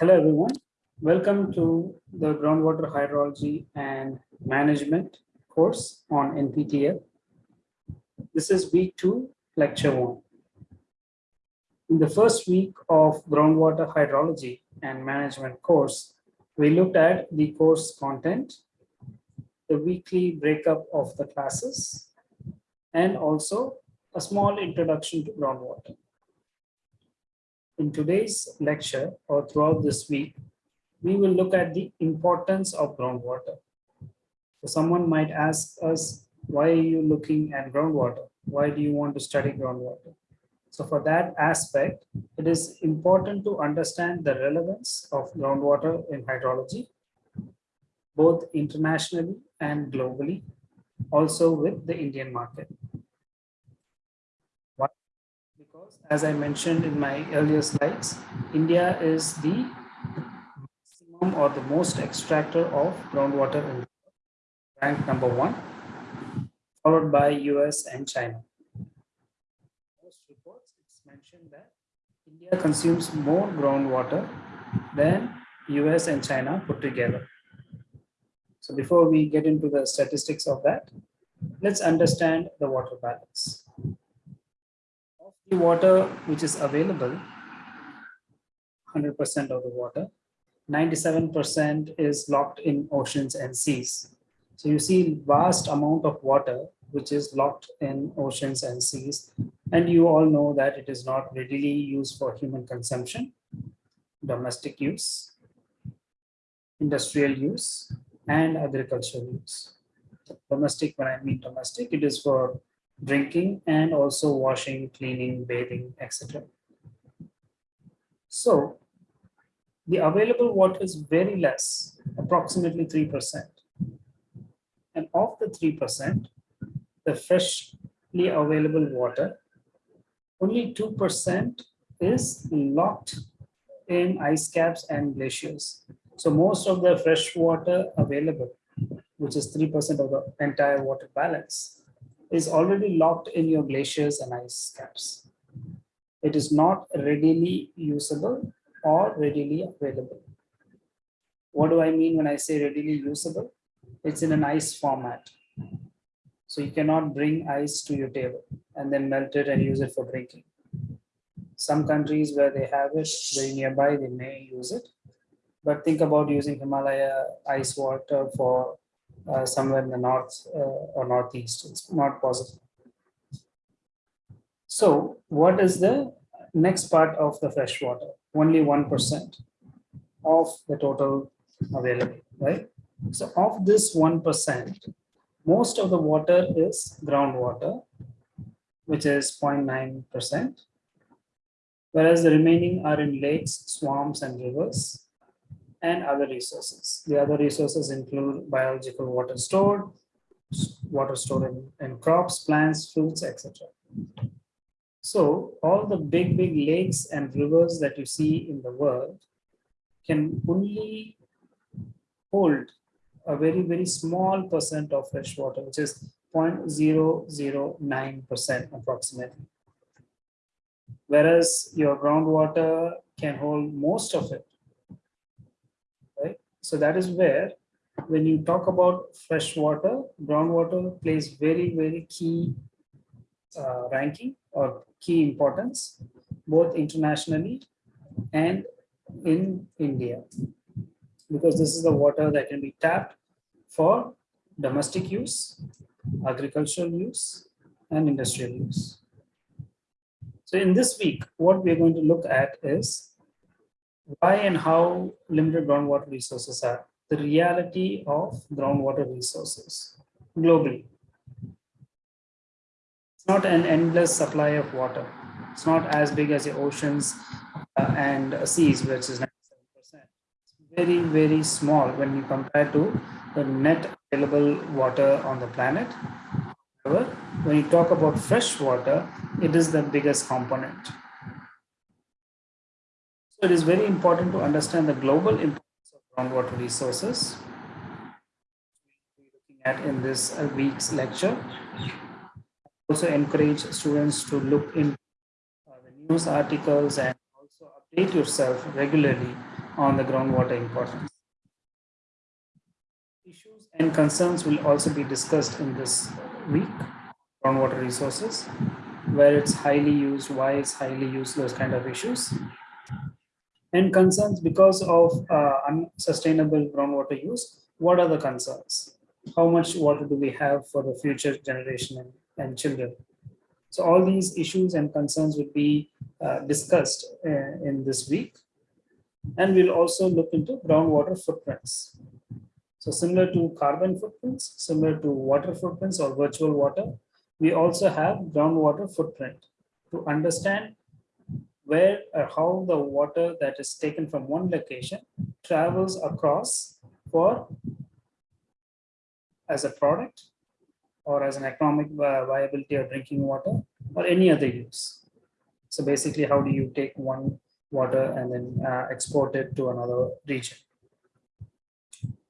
Hello, everyone. Welcome to the groundwater hydrology and management course on NPTEL. This is week two, lecture one. In the first week of groundwater hydrology and management course, we looked at the course content, the weekly breakup of the classes, and also a small introduction to groundwater. In today's lecture or throughout this week, we will look at the importance of groundwater. So someone might ask us, why are you looking at groundwater? Why do you want to study groundwater? So for that aspect, it is important to understand the relevance of groundwater in hydrology, both internationally and globally, also with the Indian market. Because as I mentioned in my earlier slides, India is the maximum or the most extractor of groundwater in the world, rank number one, followed by US and China. Most reports, it's mentioned that India consumes more groundwater than US and China put together. So before we get into the statistics of that, let's understand the water balance. Water which is available, 100% of the water, 97% is locked in oceans and seas. So you see vast amount of water which is locked in oceans and seas. And you all know that it is not readily used for human consumption, domestic use, industrial use, and agricultural use. Domestic, when I mean domestic, it is for drinking and also washing, cleaning, bathing, etc. So the available water is very less, approximately 3%. And of the 3%, the freshly available water, only 2% is locked in ice caps and glaciers. So most of the fresh water available, which is 3% of the entire water balance, is already locked in your glaciers and ice caps. It is not readily usable or readily available. What do I mean when I say readily usable? it's in an ice format. So you cannot bring ice to your table and then melt it and use it for drinking. Some countries where they have it very nearby, they may use it. But think about using Himalaya ice water for uh, somewhere in the north uh, or northeast. It's not possible. So what is the next part of the fresh water? Only 1% of the total available, right? So of this 1%, most of the water is groundwater, which is 0.9%, whereas the remaining are in lakes, swamps, and rivers, and other resources. The other resources include biological water stored, water stored in, in crops, plants, fruits, etc. So all the big, big lakes and rivers that you see in the world can only hold a very, very small percent of fresh water, which is 0.009% approximately. Whereas your groundwater can hold most of it? So that is where when you talk about fresh water, groundwater plays very, very key uh, ranking or key importance, both internationally and in India because this is the water that can be tapped for domestic use, agricultural use, and industrial use. So in this week, what we're going to look at is why and how limited groundwater resources are, the reality of groundwater resources globally. It's not an endless supply of water. It's not as big as the oceans uh, and seas, which is 97%. It's very, very small when you compare to the net available water on the planet. However, when you talk about fresh water, it is the biggest component. So it is very important to understand the global importance of groundwater resources. Looking at in this uh, week's lecture. Also encourage students to look in uh, the news articles and also update yourself regularly on the groundwater importance. Issues and concerns will also be discussed in this week, groundwater resources, where it's highly used, why it's highly used, those kind of issues. And concerns because of uh, unsustainable groundwater use, what are the concerns? How much water do we have for the future generation and, and children? So all these issues and concerns will be uh, discussed uh, in this week. And we'll also look into groundwater footprints. So similar to carbon footprints, similar to water footprints or virtual water, we also have groundwater footprint to understand where or how the water that is taken from one location travels across for as a product or as an economic viability of drinking water or any other use. So basically, how do you take one water and then uh, export it to another region?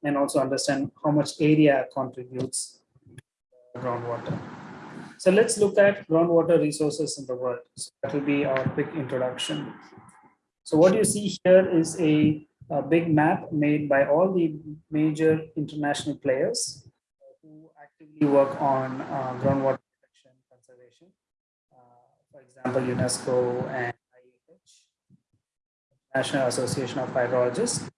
And also understand how much area contributes groundwater. So let's look at groundwater resources in the world. So that will be our quick introduction. So what you see here is a, a big map made by all the major international players who actively work on uh, groundwater protection conservation. Uh, for example, UNESCO and IAH, National Association of Hydrologists.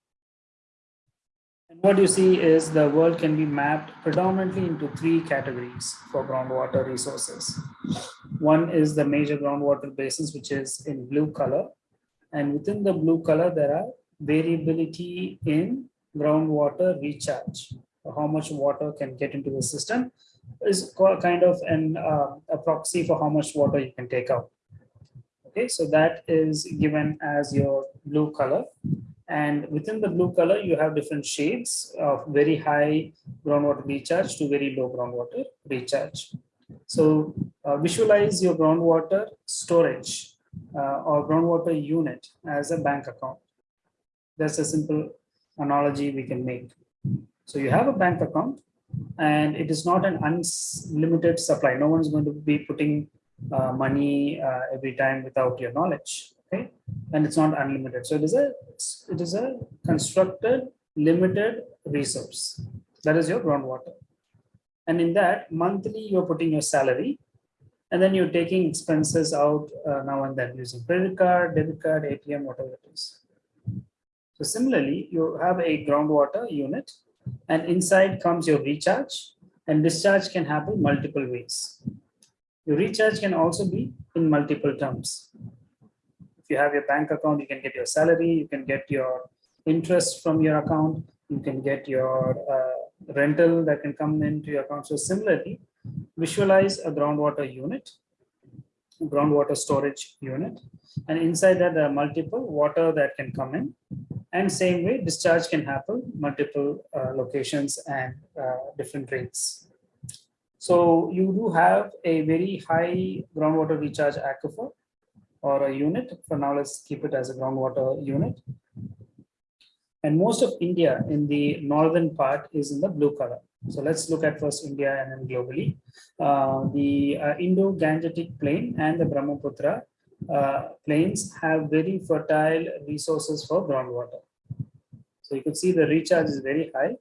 And what you see is the world can be mapped predominantly into three categories for groundwater resources. One is the major groundwater basins, which is in blue color. And within the blue color, there are variability in groundwater recharge how much water can get into the system is kind of an uh, a proxy for how much water you can take out. Okay, so that is given as your blue color. And within the blue color, you have different shades of very high groundwater recharge to very low groundwater recharge. So uh, visualize your groundwater storage uh, or groundwater unit as a bank account. That's a simple analogy we can make. So you have a bank account and it is not an unlimited supply. No one is going to be putting uh, money uh, every time without your knowledge. Okay. And it's not unlimited. So it is a it is a constructed limited resource. That is your groundwater. And in that monthly you're putting your salary and then you're taking expenses out uh, now and then using credit card, debit card, ATM, whatever it is. So similarly, you have a groundwater unit and inside comes your recharge and discharge can happen multiple ways. Your recharge can also be in multiple terms. You have your bank account, you can get your salary, you can get your interest from your account, you can get your uh, rental that can come into your account. So similarly, visualize a groundwater unit, groundwater storage unit, and inside that there are multiple water that can come in and same way, discharge can happen multiple uh, locations and uh, different rates. So you do have a very high groundwater recharge aquifer or a unit. For now, let's keep it as a groundwater unit. And most of India in the northern part is in the blue color. So let's look at first India and then globally. Uh, the uh, Indo-Gangetic plain and the Brahmaputra uh, plains have very fertile resources for groundwater. So you could see the recharge is very high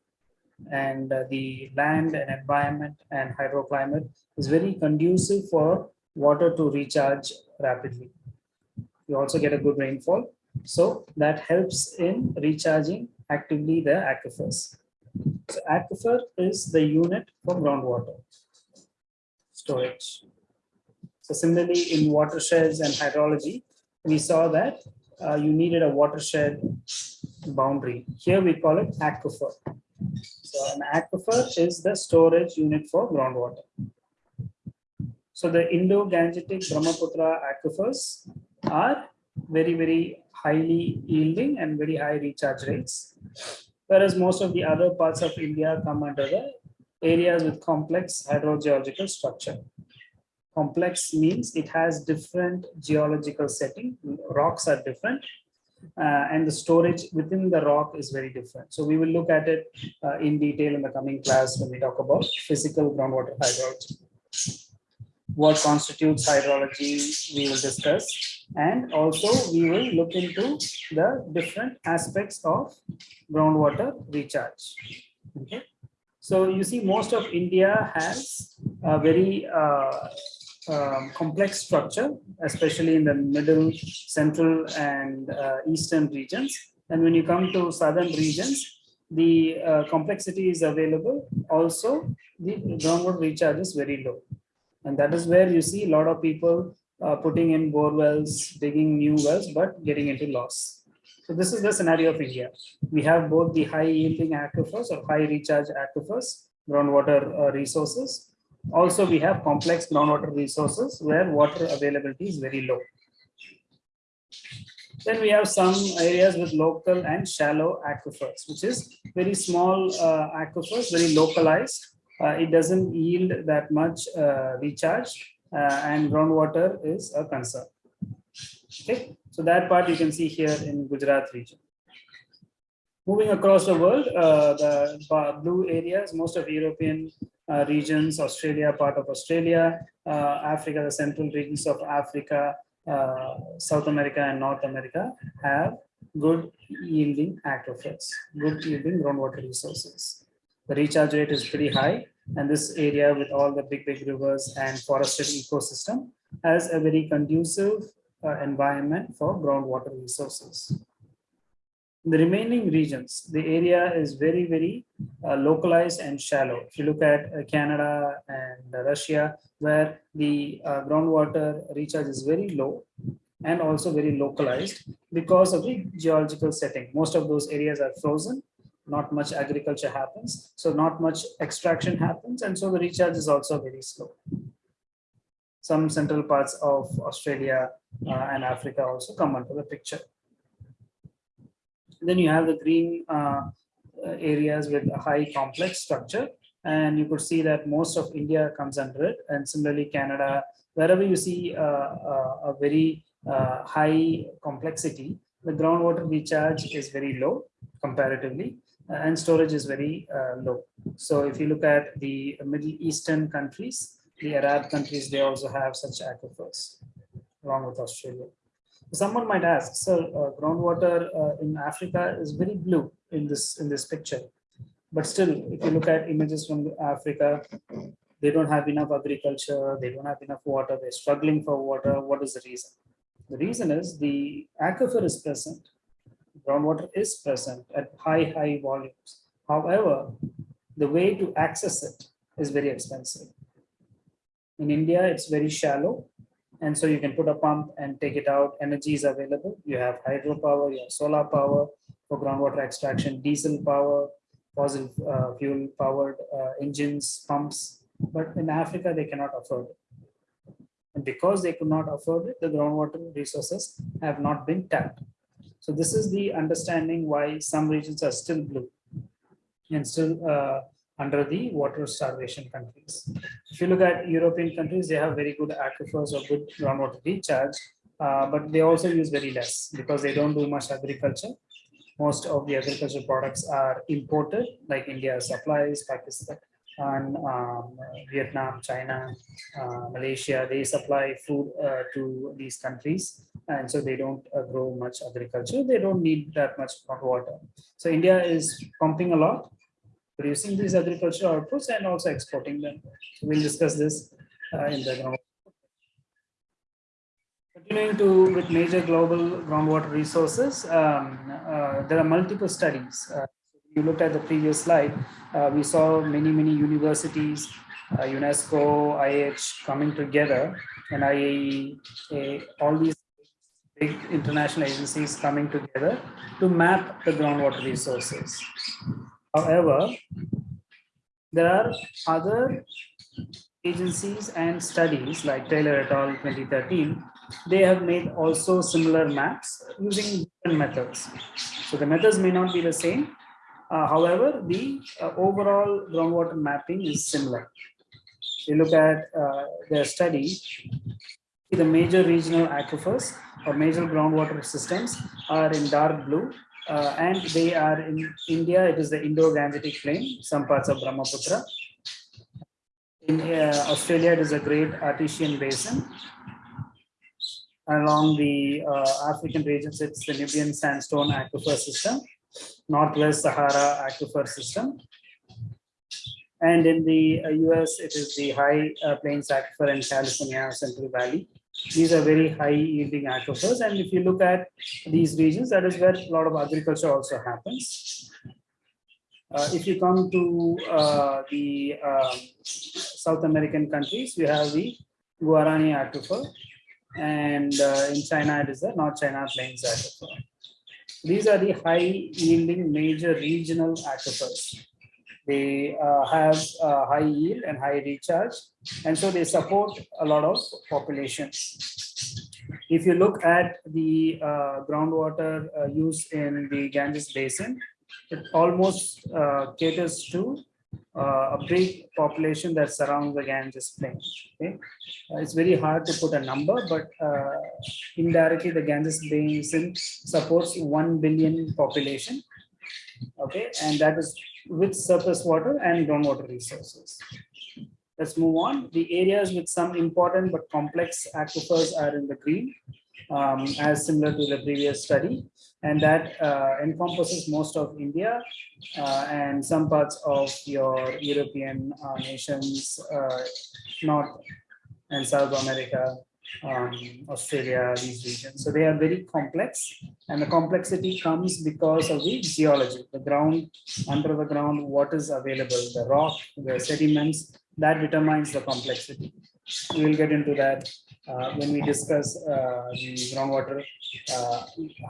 and uh, the land and environment and hydroclimate is very conducive for water to recharge rapidly. You also get a good rainfall. So that helps in recharging actively the aquifers. So aquifer is the unit for groundwater storage. So similarly in watersheds and hydrology, we saw that uh, you needed a watershed boundary. Here we call it aquifer. So an aquifer is the storage unit for groundwater. So the Indo-Gangetic Brahmaputra aquifers are very, very highly yielding and very high recharge rates. Whereas most of the other parts of India come under the areas with complex hydrogeological structure. Complex means it has different geological setting. Rocks are different. Uh, and the storage within the rock is very different. So we will look at it uh, in detail in the coming class when we talk about physical groundwater hydrology. What constitutes hydrology, we will discuss. And also we will look into the different aspects of groundwater recharge. Okay. So you see most of India has a very uh, um, complex structure, especially in the middle, central and uh, eastern regions. And when you come to southern regions, the uh, complexity is available. Also, the groundwater recharge is very low. And that is where you see a lot of people uh, putting in bore wells, digging new wells, but getting into loss. So this is the scenario of India. We have both the high yielding aquifers or high recharge aquifers, groundwater uh, resources. Also, we have complex groundwater resources where water availability is very low. Then we have some areas with local and shallow aquifers, which is very small uh, aquifers, very localized. Uh, it doesn't yield that much uh, recharge and groundwater is a concern. Okay, so that part you can see here in Gujarat region. Moving across the world, uh, the blue areas, most of European uh, regions, Australia, part of Australia, Africa, the central regions of Africa, uh, South America and North America have good yielding aquifers, good yielding groundwater resources. The recharge rate is pretty high and this area with all the big, big rivers and forested ecosystem has a very conducive uh, environment for groundwater resources the remaining regions, the area is very, very uh, localized and shallow. If you look at uh, Canada and Russia, where the uh, groundwater recharge is very low and also very localized because of the geological setting. Most of those areas are frozen, not much agriculture happens, so not much extraction happens, and so the recharge is also very slow. Some central parts of Australia uh, and Africa also come under the picture. Then you have the green uh, areas with a high complex structure. And you could see that most of India comes under it. And similarly, Canada, wherever you see uh, uh, a very uh, high complexity, the groundwater recharge is very low comparatively and storage is very uh, low. So if you look at the Middle Eastern countries, the Arab countries, they also have such aquifers along with Australia. Someone might ask, so uh, groundwater uh, in Africa is very blue in this in this picture. But still, if you look at images from Africa, they don't have enough agriculture, they don't have enough water, they're struggling for water. What is the reason? The reason is the aquifer is present, groundwater is present at high, high volumes. However, the way to access it is very expensive. In India, it's very shallow and so you can put a pump and take it out. Energy is available. You have hydropower, you have solar power for groundwater extraction, diesel power, fossil uh, fuel powered uh, engines, pumps. But in Africa, they cannot afford it. And because they could not afford it, the groundwater resources have not been tapped. So this is the understanding why some regions are still blue and still uh, under the water starvation countries. If you look at European countries, they have very good aquifers or good groundwater recharge, uh, but they also use very less because they don't do much agriculture. Most of the agricultural products are imported, like India supplies, Pakistan, and um, Vietnam, China, uh, Malaysia, they supply food uh, to these countries. And so they don't uh, grow much agriculture. They don't need that much water. So India is pumping a lot producing these agricultural outputs and also exporting them. So we'll discuss this uh, in the ground. Continuing to with major global groundwater resources, um, uh, there are multiple studies. Uh, you looked at the previous slide, uh, we saw many, many universities, uh, UNESCO, IH coming together and all these big international agencies coming together to map the groundwater resources. However, there are other agencies and studies like Taylor et al. 2013, they have made also similar maps using different methods. So the methods may not be the same. Uh, however, the uh, overall groundwater mapping is similar. You look at uh, their study, the major regional aquifers or major groundwater systems are in dark blue uh, and they are in India, it is the Indo-Gangetic Plain, some parts of Brahmaputra. In uh, Australia, it is a great Artesian basin. Along the uh, African regions, it's the Nubian sandstone aquifer system, Northwest Sahara aquifer system. And in the uh, US, it is the high uh, plains aquifer in California, Central Valley. These are very high yielding aquifers. And if you look at these regions, that is where a lot of agriculture also happens. Uh, if you come to uh, the um, South American countries, we have the Guarani aquifer, and uh, in China it is the North China Plains aquifer. These are the high yielding major regional aquifers. They uh, have high yield and high recharge, and so they support a lot of populations. If you look at the uh, groundwater uh, use in the Ganges Basin, it almost caters to uh, a big population that surrounds the Ganges plain. Okay, Uh, it's very hard to put a number, but uh, indirectly the Ganges basin supports one billion population. Okay, and that is with surface water and groundwater resources. Let's move on. The areas with some important but complex aquifers are in the green, um, as similar to the previous study, and that uh, encompasses most of India uh, and some parts of your European uh, nations, uh, North and South America, um, Australia, these regions. So they are very complex and the complexity comes because of the geology, the ground, under the ground, what is available, the rock, the sediments, that determines the complexity. We will get into that uh, when we discuss uh, the groundwater uh,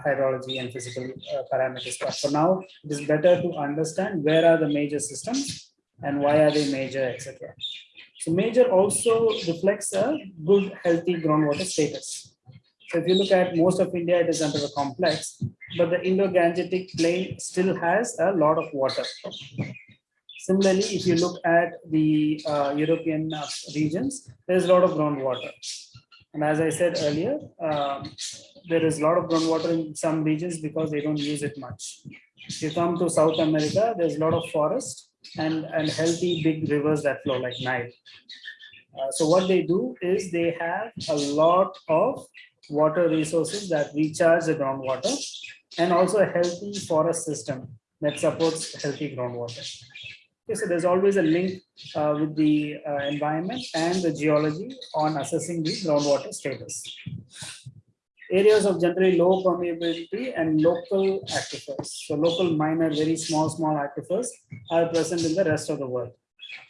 hydrology and physical uh, parameters. But for now, it is better to understand where are the major systems and why are they major, etc. So major also reflects a good, healthy groundwater status. So if you look at most of India, it is under the complex, but the Indo-Gangetic plain still has a lot of water. Similarly, if you look at the uh, European uh, regions, there's a lot of groundwater. And as I said earlier, um, there is a lot of groundwater in some regions because they don't use it much. If you come to South America, there's a lot of forest and, and healthy big rivers that flow like Nile. Uh, so what they do is they have a lot of water resources that recharge the groundwater and also a healthy forest system that supports healthy groundwater. Okay, so there's always a link uh, with the uh, environment and the geology on assessing the groundwater status. Areas of generally low permeability and local aquifers. So local minor, very small, small aquifers are present in the rest of the world.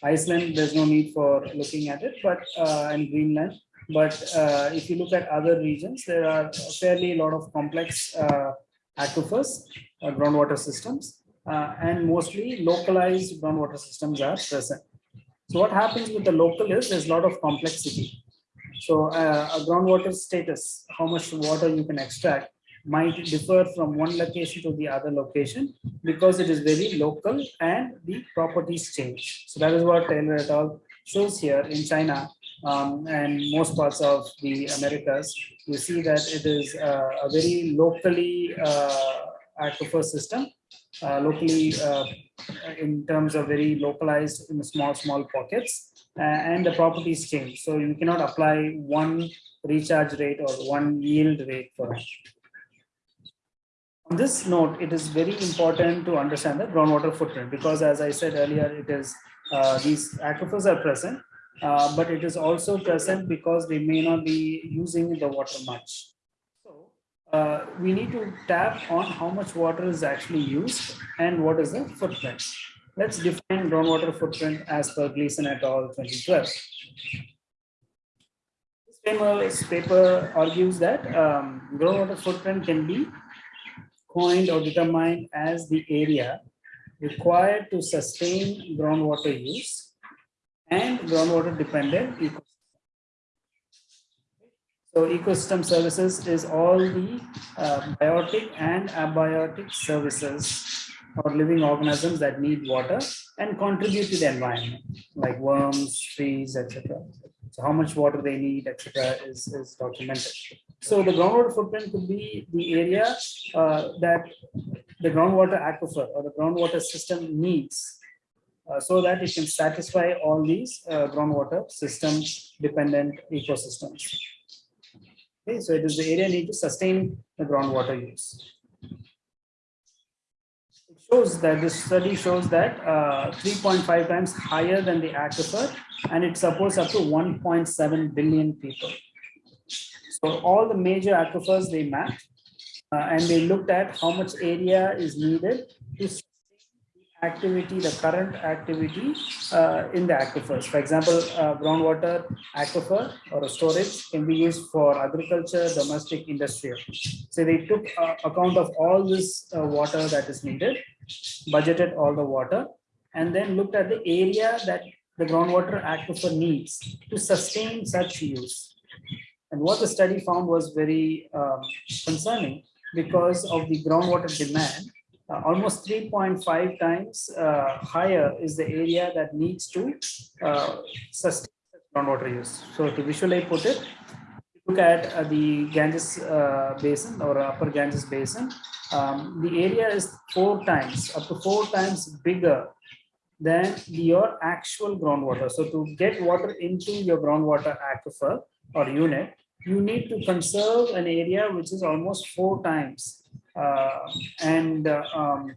Iceland, there's no need for looking at it, but uh, and Greenland. But uh, if you look at other regions, there are fairly a lot of complex uh, aquifers, uh, groundwater systems, uh, and mostly localized groundwater systems are present. So what happens with the local is there's a lot of complexity. So uh, a groundwater status, how much water you can extract might differ from one location to the other location because it is very local and the properties change. So that is what Taylor et al. shows here in China um, and most parts of the Americas. You see that it is uh, a very locally uh, aquifer system uh, locally uh, in terms of very localized in small, small pockets and the properties change. So you cannot apply one recharge rate or one yield rate for it. On this note, it is very important to understand the groundwater footprint because as I said earlier, it is uh, these aquifers are present, uh, but it is also present because they may not be using the water much uh, we need to tap on how much water is actually used and what is the footprint. Let's define groundwater footprint as per Gleeson et al. 2012. This famous paper argues that um, groundwater footprint can be coined or determined as the area required to sustain groundwater use and groundwater dependent ecosystem so ecosystem services is all the uh, biotic and abiotic services or living organisms that need water and contribute to the environment, like worms, trees, etc. So how much water they need, etc., is, is documented. So the groundwater footprint could be the area uh, that the groundwater aquifer or the groundwater system needs uh, so that it can satisfy all these uh, groundwater system dependent ecosystems. Okay, so it is the area need to sustain the groundwater use. Shows that this study shows that uh, 3.5 times higher than the aquifer and it supports up to 1.7 billion people. So all the major aquifers they mapped uh, and they looked at how much area is needed to activity, the current activity uh, in the aquifers. For example, uh, groundwater aquifer or a storage can be used for agriculture, domestic, industrial. So they took uh, account of all this uh, water that is needed, budgeted all the water, and then looked at the area that the groundwater aquifer needs to sustain such use. And what the study found was very um, concerning because of the groundwater demand. uh, almost 3.5 times uh, higher is the area that needs to uh, sustain groundwater use. So to visually put it, look at uh, the Ganges uh, basin or upper Ganges basin, um, the area is four times, up to four times bigger than your actual groundwater. So to get water into your groundwater aquifer or unit, you need to conserve an area which is almost four times. Uh, and uh, um,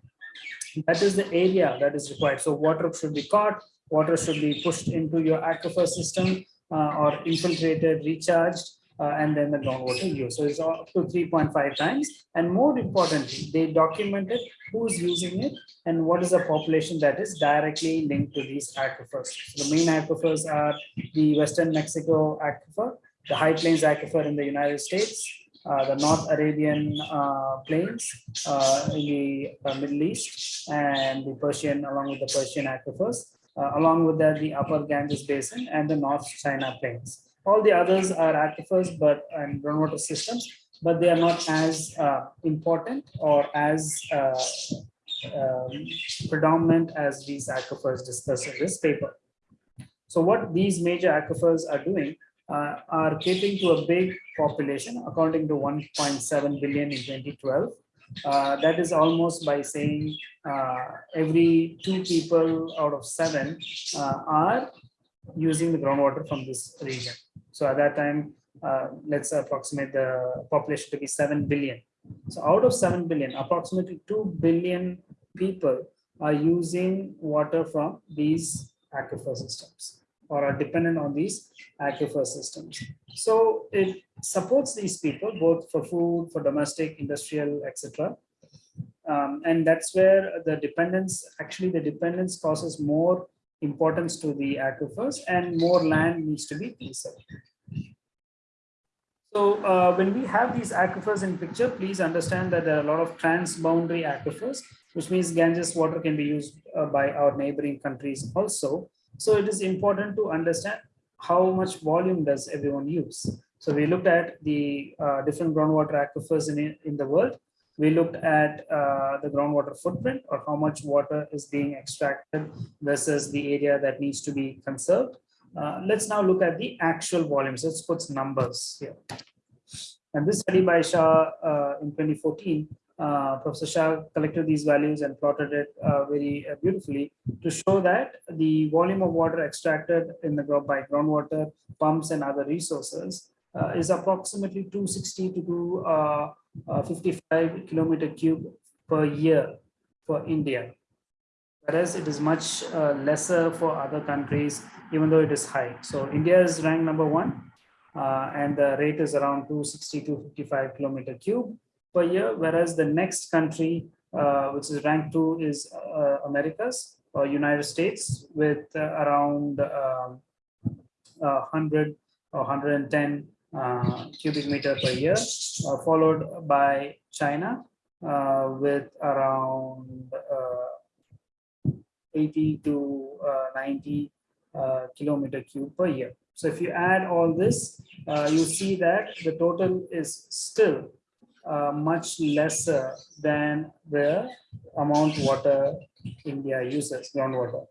that is the area that is required. So water should be caught, water should be pushed into your aquifer system uh, or infiltrated, recharged, and then the groundwater use. So it's up to 3.5 times. And more importantly, they documented who's using it and what is the population that is directly linked to these aquifers. So the main aquifers are the Western Mexico aquifer, the High Plains aquifer in the United States, uh, the North Arabian uh, plains uh, in the uh, Middle East, and the Persian, along with the Persian aquifers, uh, along with that, the Upper Ganges Basin and the North China plains. All the others are aquifers, but and groundwater systems, but they are not as uh, important or as uh, um, predominant as these aquifers discussed in this paper. So what these major aquifers are doing uh, are catering to a big population, accounting to 1.7 billion in 2012. Uh, that is almost by saying uh, every two people out of seven uh, are using the groundwater from this region. So at that time, uh, let's approximate the population to be 7 billion. So out of 7 billion, approximately 2 billion people are using water from these aquifer systems or are dependent on these aquifer systems. So it supports these people both for food, for domestic, industrial, etc. Um, and that's where the dependence, actually the dependence causes more importance to the aquifers and more land needs to be preserved. So uh, when we have these aquifers in picture, please understand that there are a lot of transboundary aquifers, which means Ganges water can be used uh, by our neighboring countries also. So it is important to understand how much volume does everyone use. So we looked at the uh, different groundwater aquifers in, in the world. We looked at uh, the groundwater footprint or how much water is being extracted versus the area that needs to be conserved. Uh, let's now look at the actual volumes. Let's put numbers here. And this study by Shah uh, in 2014, uh, Professor Shah collected these values and plotted it uh, very uh, beautifully to show that the volume of water extracted in the by groundwater pumps and other resources is approximately 260 to 255 kilometer cube per year for India whereas it is much uh, lesser for other countries, even though it is high. So India is ranked number one, uh, and the rate is around 260 to 55 kilometer cube per year, whereas the next country, uh, which is ranked two, is uh, Americas or United States with uh, around 100 um, or 110 uh, cubic meter per year, followed by China with around 80 to uh, 90 uh, kilometer cube per year. So if you add all this, uh, you see that the total is still uh, much lesser than the amount water India uses, groundwater.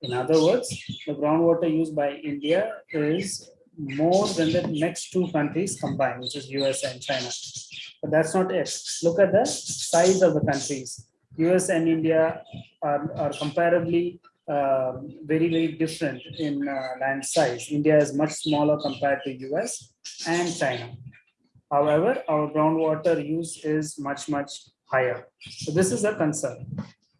In other words, the groundwater used by India is more than the next two countries combined, which is US and China. But that's not it. Look at the size of the countries. US and India are, are comparably uh, very, very different in uh, land size. India is much smaller compared to US and China. However, our groundwater use is much, much higher. So this is a concern.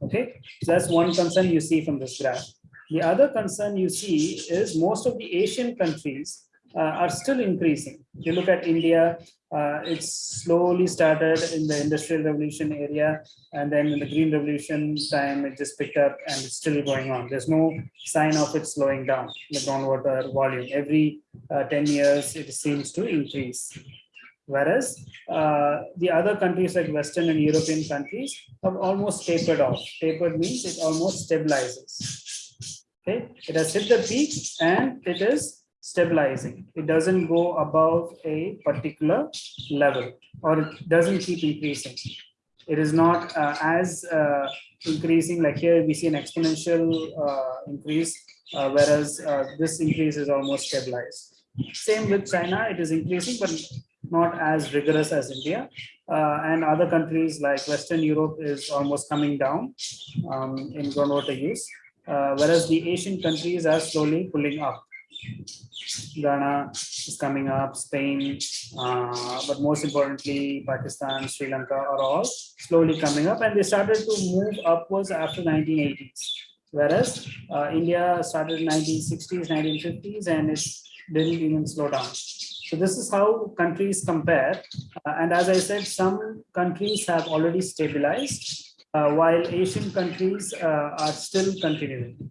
Okay, so that's one concern you see from this graph. The other concern you see is most of the Asian countries uh, are still increasing. If you look at India, uh, it's slowly started in the industrial revolution area and then in the green revolution time it just picked up and it's still going on. There's no sign of it slowing down. The groundwater volume. Every uh, 10 years it seems to increase. Whereas uh, the other countries like western and european countries have almost tapered off. Tapered means it almost stabilizes okay it has hit the peak and it is stabilizing. It doesn't go above a particular level or it doesn't keep increasing. It is not uh, as uh, increasing like here we see an exponential uh, increase, uh, whereas uh, this increase is almost stabilized. Same with China, it is increasing, but not as rigorous as India. Uh, and other countries like Western Europe is almost coming down um, in groundwater use, whereas the Asian countries are slowly pulling up. Ghana is coming up, Spain, uh, but most importantly, Pakistan, Sri Lanka are all slowly coming up and they started to move upwards after 1980s. Whereas uh, India started in 1960s, 1950s, and it didn't even slow down. So this is how countries compare. Uh, and as I said, some countries have already stabilized, uh, while Asian countries uh, are still continuing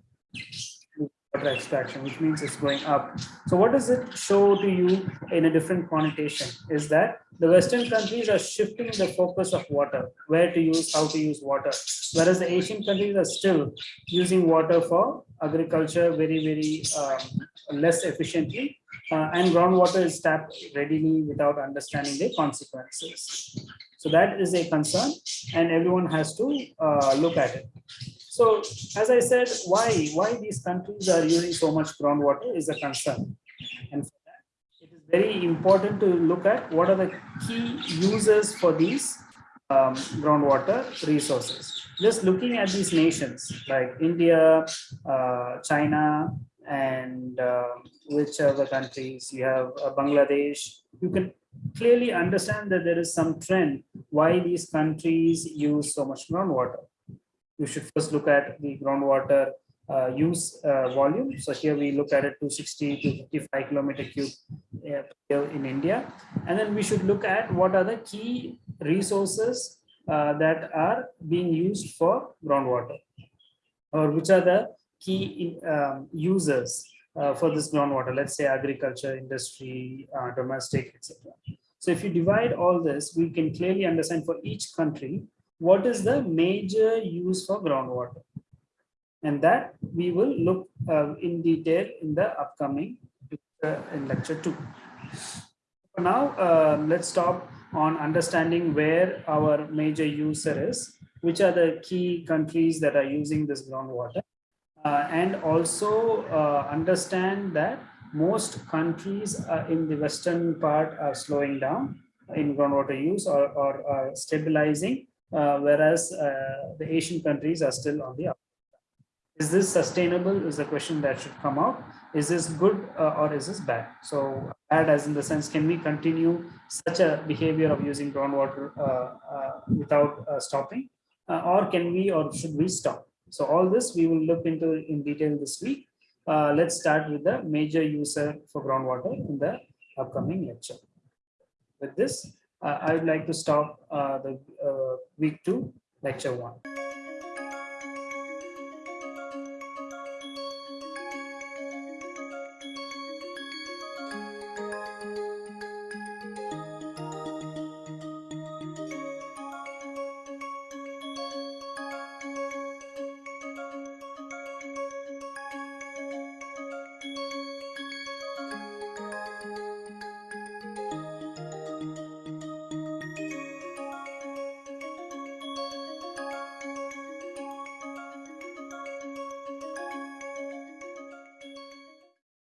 water extraction, which means it's going up. So what does it show to you in a different connotation is that the Western countries are shifting the focus of water, where to use, how to use water, whereas the Asian countries are still using water for agriculture very, very um, less efficiently. Uh, and groundwater is tapped readily without understanding the consequences. So that is a concern and everyone has to uh, look at it. So as I said, why, why these countries are using so much groundwater is a concern. And for that, it is very important to look at what are the key users for these um, groundwater resources. Just looking at these nations like India, uh, China, and uh, which other countries you have uh, Bangladesh, you can clearly understand that there is some trend why these countries use so much groundwater you should first look at the groundwater uh, use uh, volume. So here we look at it 260 to 55 kilometer cube uh, in India. And then we should look at what are the key resources uh, that are being used for groundwater or which are the key um, users uh, for this groundwater, let's say agriculture, industry, uh, domestic, etc. So if you divide all this, we can clearly understand for each country what is the major use for groundwater and that we will look uh, in detail in the upcoming in lecture two. For now, uh, let's stop on understanding where our major user is, which are the key countries that are using this groundwater, uh, and also uh, understand that most countries uh, in the western part are slowing down in groundwater use or, or, or stabilizing uh, whereas uh, the Asian countries are still on the up. Is this sustainable is a question that should come out. Is this good uh, or is this bad? So bad as in the sense, can we continue such a behavior of using groundwater without stopping? or can we or should we stop? So all this we will look into in detail this week. Uh, let's start with the major user for groundwater in the upcoming lecture. With this, uh, I would like to stop uh, the uh, week two, lecture one.